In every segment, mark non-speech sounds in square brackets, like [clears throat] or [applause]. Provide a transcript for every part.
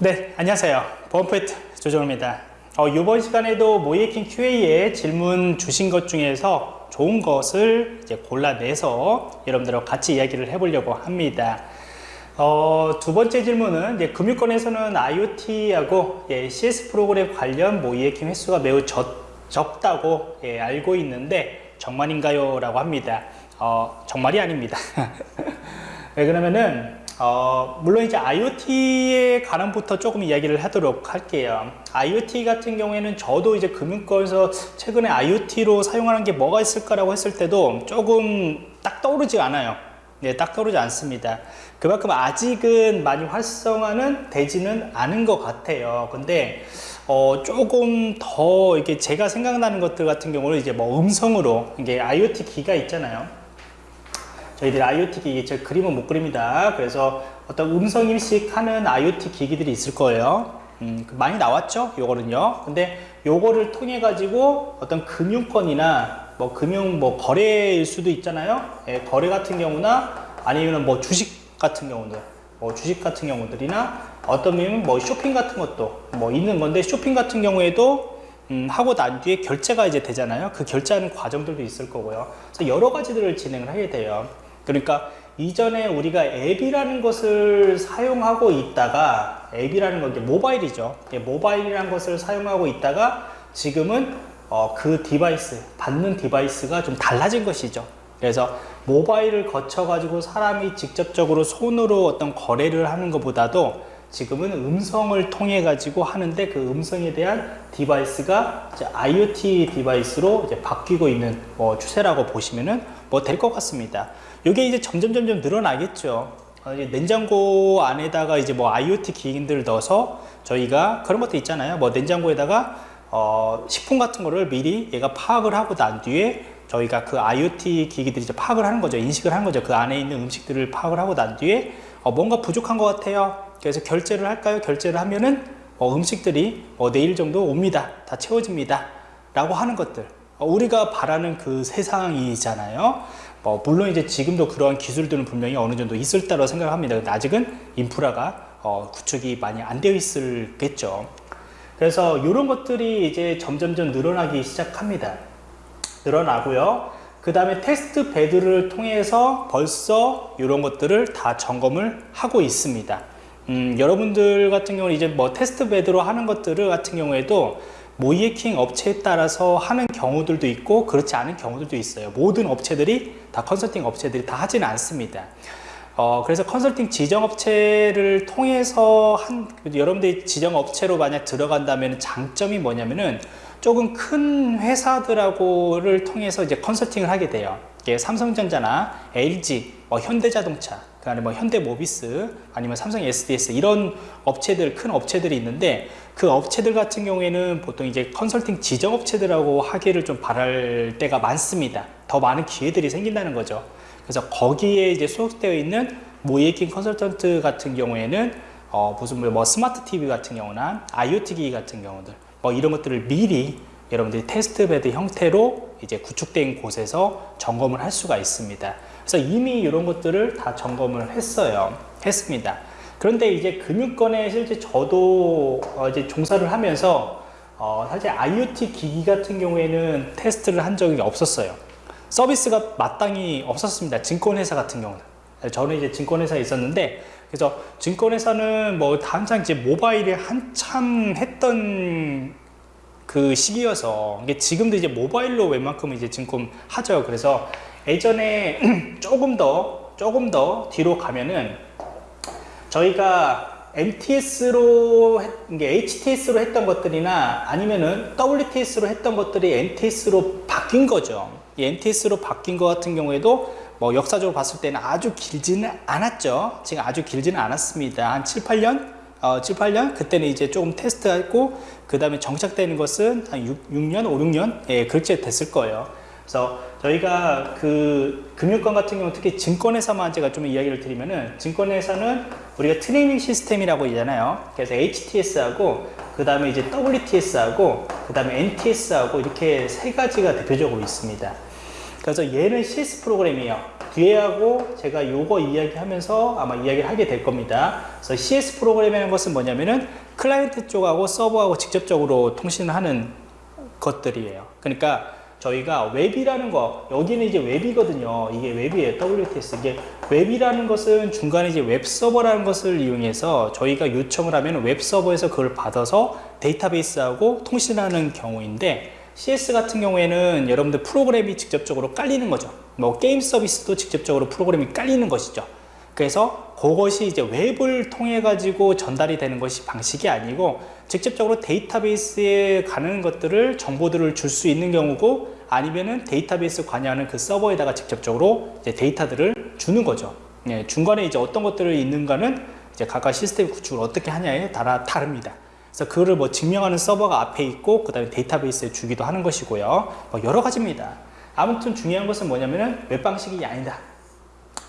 네, 안녕하세요. 보안포인트 조정입니다. 어, 이번 시간에도 모이에킹 QA에 질문 주신 것 중에서 좋은 것을 이제 골라내서 여러분들하고 같이 이야기를 해보려고 합니다. 어, 두 번째 질문은 이제 금융권에서는 IoT하고 예, CS 프로그램 관련 모이에킹 횟수가 매우 적, 적다고 예, 알고 있는데 정말인가요? 라고 합니다. 어, 정말이 아닙니다. [laughs] 왜 그러면은 어, 물론 이제 IoT에 관한부터 조금 이야기를 하도록 할게요. IoT 같은 경우에는 저도 이제 금융권에서 최근에 IoT로 사용하는 게 뭐가 있을까라고 했을 때도 조금 딱 떠오르지 않아요. 네, 딱 떠오르지 않습니다. 그만큼 아직은 많이 활성화는 되지는 않은 것 같아요. 근데 어, 조금 더 이게 제가 생각나는 것들 같은 경우는 이제 뭐 음성으로 이게 IoT 기가 있잖아요. 저희들이 IoT 기기, 제 그림은 못 그립니다. 그래서 어떤 음성 인식하는 IoT 기기들이 있을 거예요. 음, 많이 나왔죠? 요거는요. 근데 요거를 통해 가지고 어떤 금융권이나 뭐 금융 뭐 거래일 수도 있잖아요. 예, 거래 같은 경우나 아니면 뭐 주식 같은 경우들, 뭐 주식 같은 경우들이나 어떤 면은 뭐 쇼핑 같은 것도 뭐 있는 건데 쇼핑 같은 경우에도 음, 하고 난 뒤에 결제가 이제 되잖아요. 그 결제하는 과정들도 있을 거고요. 그래서 여러 가지들을 진행을 하게 돼요. 그러니까 이전에 우리가 앱이라는 것을 사용하고 있다가 앱이라는 건 이제 모바일이죠. 모바일이라는 것을 사용하고 있다가 지금은 어, 그 device, 받는 device가 좀 달라진 것이죠. 그래서 모바일을 거쳐 가지고 사람이 직접적으로 손으로 어떤 거래를 하는 것보다도 지금은 음성을 통해 가지고 하는데 그 음성에 대한 device가 IoT device로 바뀌고 있는 뭐 추세라고 보시면은 뭐 될 것 같습니다. 이게 이제 점점 점점 늘어나겠죠. 어, 냉장고 안에다가 이제 뭐 IoT 기기들을 넣어서 저희가 그런 것도 있잖아요. 뭐 냉장고에다가 어, 식품 같은 거를 미리 얘가 파악을 하고 난 뒤에 저희가 그 IoT 기기들이 이제 파악을 하는 거죠. 인식을 하는 거죠. 그 안에 있는 음식들을 파악을 하고 난 뒤에 어, 뭔가 부족한 것 같아요. 그래서 결제를 할까요? 결제를 하면은 어, 음식들이 어, 내일 정도 옵니다. 다 채워집니다. 라고 하는 것들. 어, 우리가 바라는 그 세상이잖아요. 어, 물론 이제 지금도 그러한 기술들은 분명히 어느 정도 있을 거라고 생각합니다. 근데 아직은 인프라가 어, 구축이 많이 안 되어 있을겠죠. 그래서 이런 것들이 이제 점점점 늘어나기 시작합니다. 늘어나고요. 그 다음에 test bed를 통해서 벌써 이런 것들을 다 점검을 하고 있습니다. 음, 여러분들 같은 경우는 이제 뭐 test bed로 하는 것들을 같은 경우에도 모의해킹 업체에 따라서 하는 경우들도 있고 그렇지 않은 경우들도 있어요. 모든 업체들이 다 컨설팅 업체들이 다 하지는 않습니다. 어, 그래서 컨설팅 지정 업체를 통해서 한 여러분들이 지정 업체로 만약 들어간다면 장점이 뭐냐면은 조금 큰 회사들하고를 통해서 이제 컨설팅을 하게 돼요. 삼성전자나 LG, 뭐 현대자동차, 그다음에 뭐 현대모비스 아니면 삼성 SDS 이런 업체들 큰 업체들이 있는데 그 업체들 같은 경우에는 보통 이제 컨설팅 지정 업체들하고 하기를 좀 바랄 때가 많습니다. 더 많은 기회들이 생긴다는 거죠. 그래서 거기에 이제 소속되어 있는 모이에킹 컨설턴트 같은 경우에는 어 무슨 뭐 스마트 TV 같은 경우나 IoT 기기 같은 경우들 뭐 이런 것들을 미리 여러분들이 test bed 형태로 이제 구축된 곳에서 점검을 할 수가 있습니다. 그래서 이미 이런 것들을 다 점검을 했어요. 했습니다. 그런데 이제 금융권에 실제 저도 어 이제 종사를 하면서 어 사실 IoT 기기 같은 경우에는 테스트를 한 적이 없었어요. 서비스가 마땅히 없었습니다. 증권회사 같은 경우는. 저는 이제 증권회사에 있었는데 그래서 증권회사는 뭐 한창 이제 모바일에 한참 했던 그 시기여서 이게 지금도 이제 모바일로 웬만큼 이제 증권 하죠. 그래서 예전에 [clears throat] 조금 더 조금 더 뒤로 가면은 저희가 MTS로 HTS로 했던 것들이나 아니면은 WTS로 했던 것들이 NTS로 바뀐 거죠. 이 NTS로 바뀐 것 같은 경우에도 뭐 역사적으로 봤을 때는 아주 길지는 않았죠. 지금 아주 길지는 않았습니다. 한 7, 8년? 어, 7, 8년? 그때는 이제 조금 테스트했고, 그 다음에 정착되는 것은 한 6, 6년, 5, 6년? 예, 그렇게 됐을 거예요. 그래서 저희가 그 금융권 같은 경우 특히 증권회사만 제가 좀 이야기를 드리면은 증권회사는 우리가 트레이닝 시스템이라고 있잖아요. 그래서 HTS하고 그 다음에 이제 WTS하고 그 다음에 NTS하고 이렇게 세 가지가 대표적으로 있습니다. 그래서 얘는 CS 프로그램이에요. 뒤에 하고 제가 요거 이야기하면서 아마 이야기를 하게 될 겁니다. 그래서 CS 프로그램이라는 것은 뭐냐면은 클라이언트 쪽하고 서버하고 직접적으로 통신하는 것들이에요. 그러니까 저희가 웹이라는 거 여기는 이제 웹이거든요. 이게 웹이에요. WTS 이게 웹이라는 것은 중간에 이제 웹 서버라는 것을 이용해서 저희가 요청을 하면 웹 서버에서 그걸 받아서 데이터베이스하고 통신하는 경우인데 CS 같은 경우에는 여러분들 프로그램이 직접적으로 깔리는 거죠. 뭐 게임 서비스도 직접적으로 프로그램이 깔리는 것이죠. 그래서 그것이 이제 웹을 통해 가지고 전달이 되는 것이 방식이 아니고 직접적으로 데이터베이스에 가는 것들을 정보들을 줄 수 있는 경우고 아니면은 데이터베이스 관여하는 그 서버에다가 직접적으로 데이터들을 주는 거죠. 예, 중간에 이제 어떤 것들이 있는가는 이제 각각 시스템 구축을 어떻게 하냐에 따라 다릅니다. 그래서 그거를 뭐 증명하는 서버가 앞에 있고 그 다음에 데이터베이스에 주기도 하는 것이고요. 뭐 여러 가지입니다. 아무튼 중요한 것은 뭐냐면은 웹 방식이 아니다.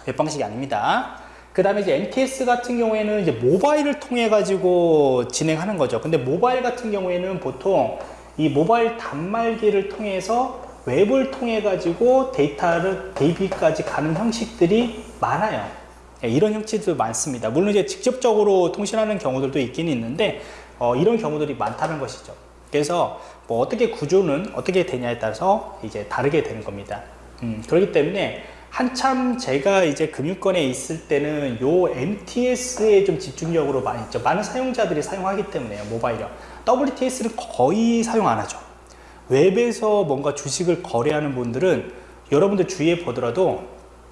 웹 방식이 아닙니다. 그 다음에 이제 MTS 같은 경우에는 이제 모바일을 통해 가지고 진행하는 거죠. 근데 모바일 같은 경우에는 보통 이 모바일 단말기를 통해서 웹을 통해 가지고 데이터를 DB까지 가는 형식들이 많아요. 예, 이런 형식도 많습니다. 물론 이제 직접적으로 통신하는 경우들도 있긴 있는데 어, 이런 경우들이 많다는 것이죠. 그래서 뭐 어떻게 구조는 어떻게 되냐에 따라서 이제 다르게 되는 겁니다. 음, 그렇기 때문에 한참 제가 이제 금융권에 있을 때는 요 MTS에 좀 집중적으로 많이 있죠. 많은 사용자들이 사용하기 때문에요. 모바일이요. WTS는 거의 사용 안 하죠. 웹에서 뭔가 주식을 거래하는 분들은 여러분들 주위에 보더라도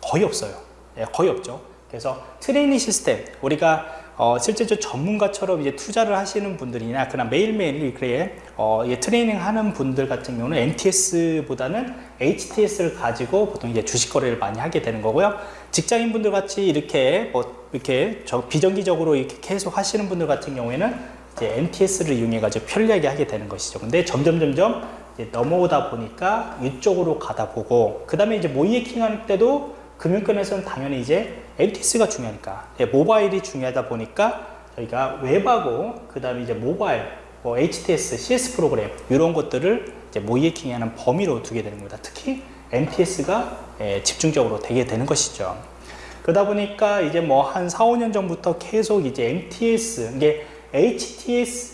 거의 없어요. 예, 거의 없죠. 그래서 트레이닝 시스템, 우리가 어, 실제로 전문가처럼 이제 투자를 하시는 분들이나 그냥 매일매일 그래 어, 예, 트레이닝 하는 분들 같은 경우는 MTS보다는 HTS를 가지고 보통 이제 주식 거래를 많이 하게 되는 거고요. 직장인 분들 같이 이렇게 뭐 이렇게 저 비정기적으로 이렇게 계속 하시는 분들 같은 경우에는 이제 MTS를 이용해 가지고 편리하게 하게 되는 것이죠. 근데 점점 점점 넘어오다 보니까 이쪽으로 가다 보고 그 다음에 이제 모이해킹 할 때도 금융권에서는 당연히 이제 MTS가 중요하니까 예, 모바일이 중요하다 보니까 저희가 웹하고 그 다음에 이제 모바일 뭐 HTS, CS 프로그램 이런 것들을 이제 모이해킹이 하는 범위로 두게 되는 겁니다. 특히 MTS가 예, 집중적으로 되게 되는 것이죠. 그러다 보니까 이제 뭐 한 4, 5년 전부터 계속 이제 MTS 이게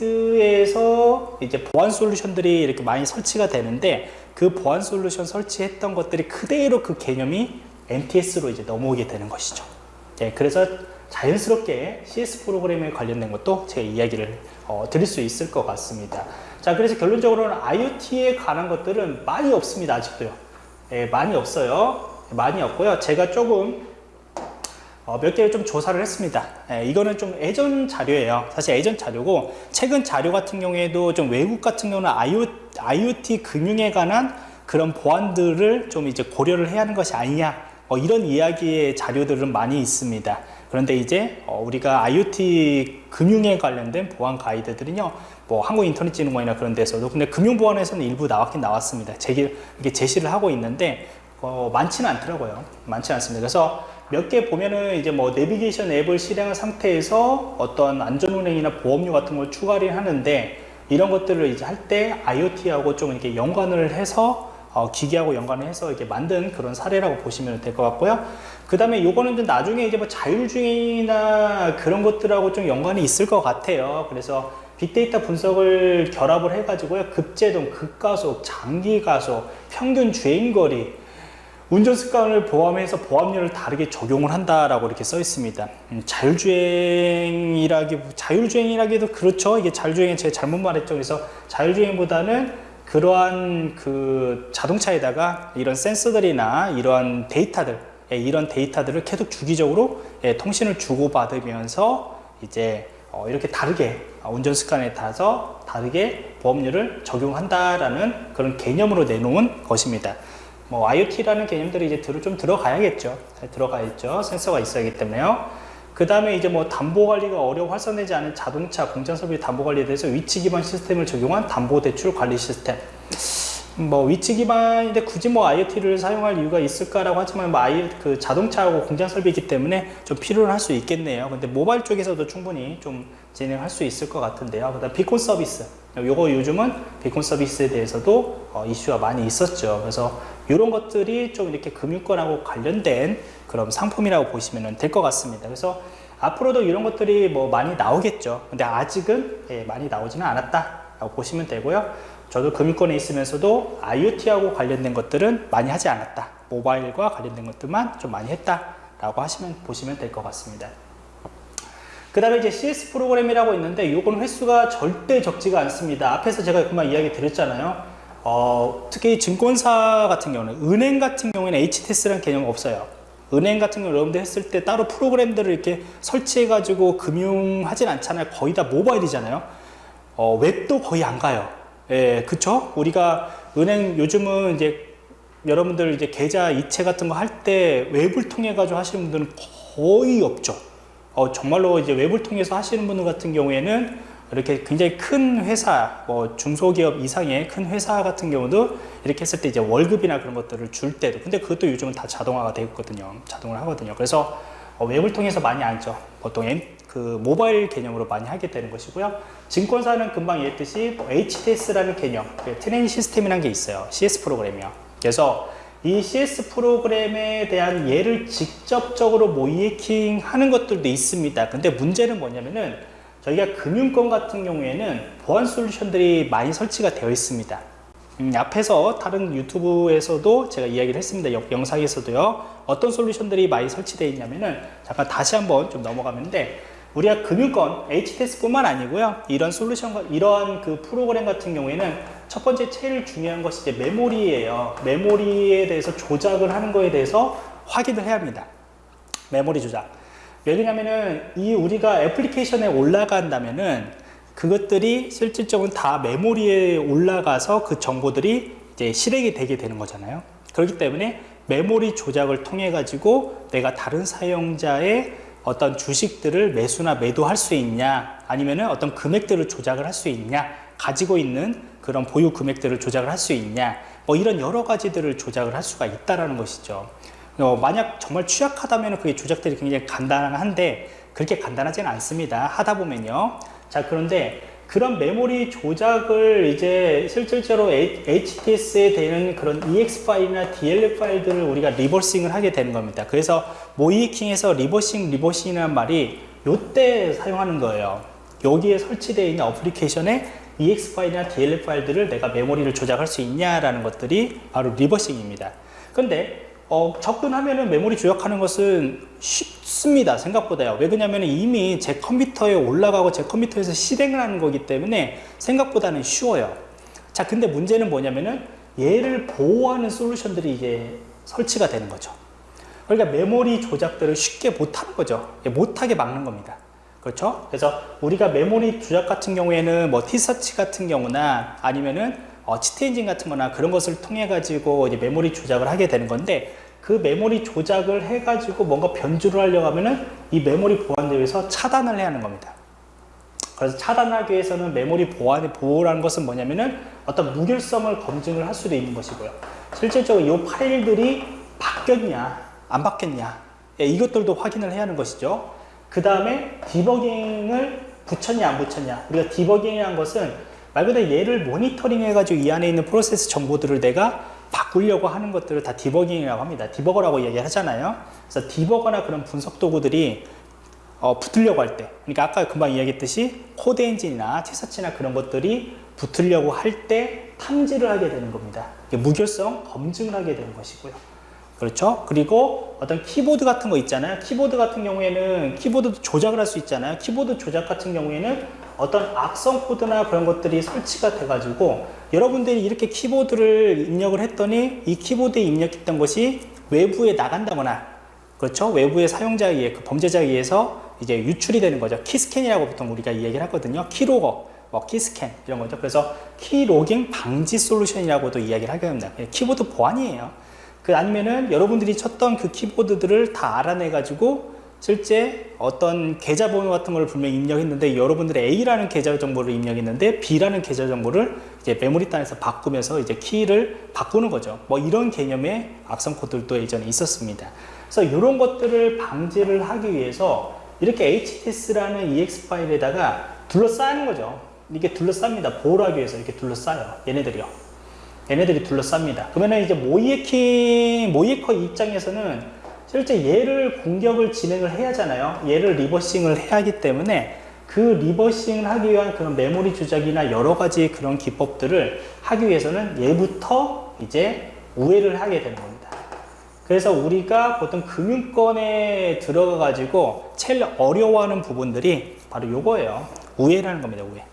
HTS에서 이제 보안 솔루션들이 이렇게 많이 설치가 되는데 그 보안 솔루션 설치했던 것들이 그대로 그 개념이 MTS로 이제 넘어오게 되는 것이죠. 예, 그래서 자연스럽게 CS 프로그램에 관련된 것도 제가 이야기를 어, 드릴 수 있을 것 같습니다. 자, 그래서 결론적으로는 IoT에 관한 것들은 많이 없습니다. 아직도요. 예, 많이 없어요. 많이 없고요. 제가 조금 어, 몇 개를 좀 조사를 했습니다. 예, 이거는 좀 예전 자료예요. 사실 예전 자료고 최근 자료 같은 경우에도 좀 외국 같은 경우는 IoT 금융에 관한 그런 보안들을 좀 이제 고려를 해야 하는 것이 아니냐 어, 이런 이야기의 자료들은 많이 있습니다. 그런데 이제 어, 우리가 IoT 금융에 관련된 보안 가이드들은요, 뭐 한국인터넷진흥원이나 그런 데서도 근데 금융보안에서는 일부 나왔긴 나왔습니다. 제기, 이게 제시를 하고 있는데 어, 많지는 않더라고요. 많지 않습니다. 그래서 몇 개 보면은 이제 뭐 내비게이션 앱을 실행한 상태에서 어떤 안전운행이나 보험료 같은 걸 추가를 하는데 이런 것들을 이제 할 때 IoT하고 좀 이렇게 연관을 해서 어, 기계하고 연관을 해서 이렇게 만든 그런 사례라고 보시면 될 것 같고요. 그 다음에 요거는 좀 나중에 이제 뭐 자율주행이나 그런 것들하고 좀 연관이 있을 것 같아요. 그래서 빅데이터 분석을 결합을 해가지고요. 급제동, 급가속, 장기가속, 평균 주행거리, 운전 습관을 포함해서 보험료를 다르게 적용을 한다라고 이렇게 써 있습니다. 음, 자율주행이라기, 자율주행이라기도 그렇죠. 이게 자율주행은 제가 잘못 말했죠. 그래서 자율주행보다는 그러한 그 자동차에다가 이런 센서들이나 이러한 데이터들 예, 이런 데이터들을 계속 주기적으로 예, 통신을 주고받으면서 이제 어, 이렇게 다르게 운전 습관에 따라서 다르게 보험료를 적용한다라는 그런 개념으로 내놓은 것입니다. 뭐 IoT라는 개념들이 이제 좀 들어가야겠죠. 들어가 있죠. 센서가 있어야 하기 때문에요. 그 다음에 이제 뭐 담보 관리가 어려워 활성되지 않은 자동차 공장 설비 담보 관리에 대해서 위치 기반 시스템을 적용한 담보 대출 관리 시스템. 뭐 위치 기반인데 굳이 뭐 IoT를 사용할 이유가 있을까라고 하지만 뭐 I, 그 자동차하고 공장 설비이기 때문에 좀 필요는 할수 있겠네요. 근데 모바일 쪽에서도 충분히 좀 진행할 수 있을 것 같은데요. 그다음 비콘 서비스. 요거 요즘은 비콘 서비스에 대해서도 어, 이슈가 많이 있었죠. 그래서 이런 것들이 좀 이렇게 금융권하고 관련된 그런 상품이라고 보시면 될 것 같습니다. 그래서 앞으로도 이런 것들이 뭐 많이 나오겠죠. 근데 아직은 예, 많이 나오지는 않았다라고 보시면 되고요. 저도 금융권에 있으면서도 IoT하고 관련된 것들은 많이 하지 않았다. 모바일과 관련된 것들만 좀 많이 했다라고 하시면 보시면 될 것 같습니다. 그 다음에 이제 CS 프로그램이라고 있는데 이건 횟수가 절대 적지가 않습니다. 앞에서 제가 그만 이야기 드렸잖아요. 어, 특히 증권사 같은 경우는 은행 같은 경우에는 HTS라는 개념 없어요. 은행 같은 경우 여러분들 했을 때 따로 프로그램들을 이렇게 설치해 가지고 금융하진 않잖아요. 거의 다 모바일이잖아요. 어, 웹도 거의 안 가요. 예, 그쵸? 우리가 은행 요즘은 이제 여러분들 이제 계좌 이체 같은 거 할 때 웹을 통해 가지고 하시는 분들은 거의 없죠. 어, 정말로 이제 웹을 통해서 하시는 분들 같은 경우에는 이렇게 굉장히 큰 회사, 뭐 중소기업 이상의 큰 회사 같은 경우도 이렇게 했을 때 이제 월급이나 그런 것들을 줄 때도, 근데 그것도 요즘은 다 자동화가 되어 있거든요. 자동을 하거든요. 그래서 어, 웹을 통해서 많이 안죠. 보통 그 모바일 개념으로 많이 하게 되는 것이고요. 증권사는 금방 얘기했듯이 뭐 HTS라는 개념, 그 트레이닝 시스템이라는 게 있어요. CS 프로그램이요. 그래서 이 CS 프로그램에 대한 예를 직접적으로 모이킹 하는 것들도 있습니다. 근데 문제는 뭐냐면은 저희가 금융권 같은 경우에는 보안 솔루션들이 많이 설치가 되어 있습니다. 음, 앞에서 다른 유튜브에서도 제가 이야기를 했습니다. 영상에서도요. 어떤 솔루션들이 많이 설치되어 있냐면은 잠깐 다시 한번 좀 넘어가는데 우리가 금융권 HTS뿐만 아니고요. 이런 솔루션, 이러한 그 프로그램 같은 경우에는 첫 번째 제일 중요한 것이 이제 메모리예요. 메모리에 대해서 조작을 하는 거에 대해서 확인을 해야 합니다. 메모리 조작. 왜냐면은 이 우리가 애플리케이션에 올라간다면은 그것들이 실질적으로 다 메모리에 올라가서 그 정보들이 이제 실행이 되게 되는 거잖아요. 그렇기 때문에 메모리 조작을 통해 가지고 내가 다른 사용자의 어떤 주식들을 매수나 매도할 수 있냐 아니면 은 어떤 금액들을 조작을 할 수 있냐 가지고 있는 그런 보유 금액들을 조작을 할 수 있냐 뭐 이런 여러 가지들을 조작을 할 수가 있다라는 것이죠. 어, 만약 정말 취약하다면 그게 조작들이 굉장히 간단한데 그렇게 간단하지는 않습니다. 하다 보면요. 자 그런데 그런 메모리 조작을 이제 실질적으로 HTS에 되는 그런 EXE 파일이나 DLL 파일들을 우리가 reversing을 하게 되는 겁니다. 그래서 모의해킹에서 reversing, reversing이라는 말이 요때 사용하는 거예요. 여기에 설치되어 있는 어플리케이션에 EX 파일이나 DLL 파일들을 내가 메모리를 조작할 수 있냐라는 것들이 바로 리버싱입니다. 근데 어, 접근하면은 메모리 조작하는 것은 쉽습니다. 생각보다요. 왜 그러냐면 이미 제 컴퓨터에 올라가고 제 컴퓨터에서 실행을 하는 거기 때문에 생각보다는 쉬워요. 자, 근데 문제는 뭐냐면은 얘를 보호하는 솔루션들이 이게 설치가 되는 거죠. 그러니까 메모리 조작들을 쉽게 못하는 거죠. 못하게 막는 겁니다. 그렇죠? 그래서 우리가 메모리 조작 같은 경우에는 뭐 TSearch 같은 경우나 아니면은 어, Cheat Engine 같은 거나 그런 것을 통해 가지고 이제 메모리 조작을 하게 되는 건데 그 메모리 조작을 해 가지고 뭔가 변조를 하려고 하면은 이 메모리 보안에 의해서 차단을 해야 하는 겁니다. 그래서 차단하기 위해서는 메모리 보안의 보호라는 것은 뭐냐면은 어떤 무결성을 검증을 할 수도 있는 것이고요. 실질적으로 이 파일들이 바뀌었냐, 안 바뀌었냐, 예, 이것들도 확인을 해야 하는 것이죠. 그 다음에 디버깅을 붙였냐, 안 붙였냐. 우리가 디버깅이라는 것은 말 그대로 얘를 모니터링 해가지고 이 안에 있는 프로세스 정보들을 내가 바꾸려고 하는 것들을 다 디버깅이라고 합니다. 디버거라고 얘기를 하잖아요. 그래서 디버거나 그런 분석 도구들이 어, 붙으려고 할 때, 그러니까 아까 금방 이야기했듯이 Cheat Engine이나 TSearch나 그런 것들이 붙으려고 할 때 탐지를 하게 되는 겁니다. 무결성 검증을 하게 되는 것이고요. 그렇죠? 그리고 어떤 키보드 같은 거 있잖아요. 키보드 같은 경우에는 키보드도 조작을 할 수 있잖아요. 키보드 조작 같은 경우에는 어떤 악성 코드나 그런 것들이 설치가 돼가지고 여러분들이 이렇게 키보드를 입력을 했더니 이 키보드에 입력했던 것이 외부에 나간다거나 그렇죠? 외부의 사용자에 의해 그 범죄자에 의해서 이제 유출이 되는 거죠. key scan이라고 보통 우리가 이야기를 하거든요. keylogger, 뭐 key scan 이런 거죠. 그래서 keylogging 방지 솔루션이라고도 이야기를 하게 됩니다. 키보드 보안이에요. 그 아니면은 여러분들이 쳤던 그 키보드들을 다 알아내 가지고 실제 어떤 계좌 번호 같은 걸 분명히 입력했는데 여러분들의 A라는 계좌 정보를 입력했는데 B라는 계좌 정보를 이제 메모리 단에서 바꾸면서 이제 키를 바꾸는 거죠. 뭐 이런 개념의 악성 코드도 예전에 있었습니다. 그래서 이런 것들을 방지를 하기 위해서 이렇게 HTS라는 EX 파일에다가 둘러싸는 거죠. 이게 둘러쌉니다. 보호를 하기 위해서 이렇게 둘러싸요. 얘네들이요. 얘네들이 둘러쌉니다. 그러면 이제 모의해킹, 모의해커 입장에서는 실제 얘를 공격을 진행을 해야 하잖아요. 얘를 reversing을 해야 하기 때문에 그 reversing을 하기 위한 그런 메모리 조작이나 여러 가지 그런 기법들을 하기 위해서는 얘부터 이제 우회를 하게 되는 겁니다. 그래서 우리가 보통 금융권에 들어가 가지고 제일 어려워하는 부분들이 바로 요거예요. 우회라는 겁니다. 우회.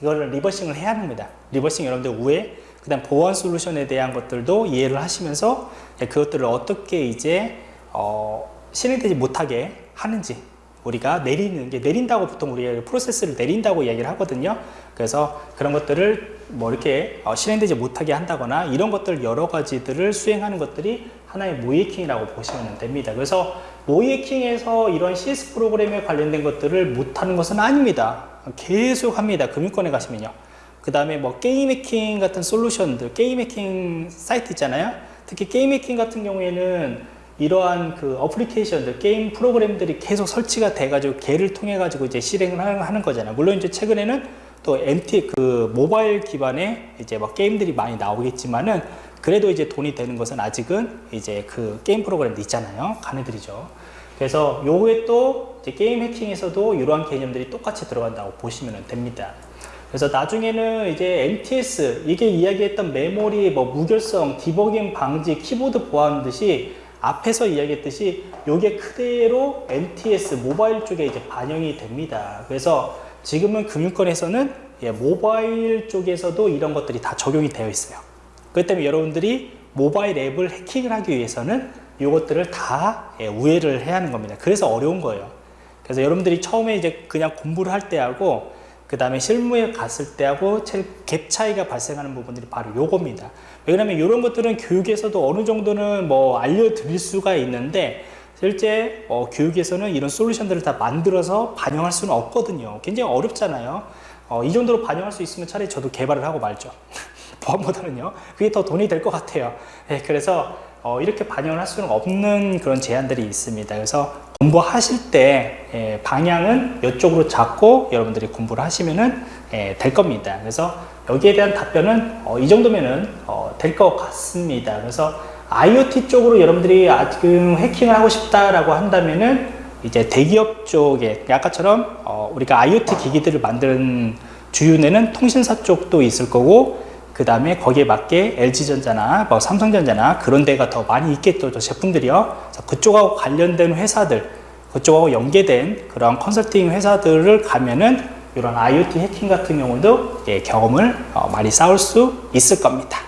이거를 reversing을 해야 합니다. reversing 여러분들 우회 그 다음 보안 솔루션에 대한 것들도 이해를 하시면서 그것들을 어떻게 이제 어, 실행되지 못하게 하는지 우리가 내리는 게 내린다고 보통 우리가 프로세스를 내린다고 이야기를 하거든요. 그래서 그런 것들을 뭐 이렇게 어, 실행되지 못하게 한다거나 이런 것들 여러 가지들을 수행하는 것들이 하나의 모의해킹이라고 보시면 됩니다. 그래서 모의해킹에서 이런 CS 프로그램에 관련된 것들을 못하는 것은 아닙니다. 계속 합니다. 금융권에 가시면요 그 다음에 뭐 게임 해킹 같은 솔루션들, 게임 해킹 사이트 있잖아요. 특히 게임 해킹 같은 경우에는 이러한 그 어플리케이션들, 게임 프로그램들이 계속 설치가 돼 가지고 걔를 통해 가지고 이제 실행을 하는 거잖아요. 물론 이제 최근에는 또 MT 그 모바일 기반의 이제 막 게임들이 많이 나오겠지만은 그래도 이제 돈이 되는 것은 아직은 이제 그 게임 프로그램도 있잖아요. 걔네들이죠. 그래서 요게 또 게임 해킹에서도 이러한 개념들이 똑같이 들어간다고 보시면 됩니다. 그래서 나중에는 이제 MTS 이게 이야기했던 메모리 뭐 무결성 디버깅 방지 키보드 보안 듯이 앞에서 이야기했듯이 이게 그대로 MTS 모바일 쪽에 이제 반영이 됩니다. 그래서 지금은 금융권에서는 예, 모바일 쪽에서도 이런 것들이 다 적용이 되어 있어요. 그렇기 때문에 여러분들이 모바일 앱을 해킹을 하기 위해서는 이것들을 다 예, 우회를 해야 하는 겁니다. 그래서 어려운 거예요. 그래서 여러분들이 처음에 이제 그냥 공부를 할 때하고 그 다음에 실무에 갔을 때하고 갭 차이가 발생하는 부분들이 바로 요겁니다. 왜냐하면 이런 것들은 교육에서도 어느 정도는 뭐 알려드릴 수가 있는데 실제 어, 교육에서는 이런 솔루션들을 다 만들어서 반영할 수는 없거든요. 굉장히 어렵잖아요. 어, 이 정도로 반영할 수 있으면 차라리 저도 개발을 하고 말죠. [laughs] 보안보다는요. 그게 더 돈이 될 것 같아요. 네, 그래서 어, 이렇게 반영을 할 수는 없는 그런 제한들이 있습니다. 그래서 공부하실 때 예, 방향은 이쪽으로 잡고 여러분들이 공부를 하시면 예, 될 겁니다. 그래서 여기에 대한 답변은 어, 이 정도면은 어, 될것 같습니다. 그래서 IoT 쪽으로 여러분들이 지금 해킹을 하고 싶다라고 한다면은 이제 대기업 쪽에 아까처럼 어, 우리가 IoT 기기들을 만드는 주윤에는 통신사 쪽도 있을 거고 그 다음에 거기에 맞게 LG전자나 뭐 삼성전자나 그런 데가 더 많이 있겠죠 제품들이요. 그쪽하고 관련된 회사들 그쪽하고 연계된 그런 컨설팅 회사들을 가면은 이런 IoT 해킹 같은 경우도 예, 경험을 어, 많이 쌓을 수 있을 겁니다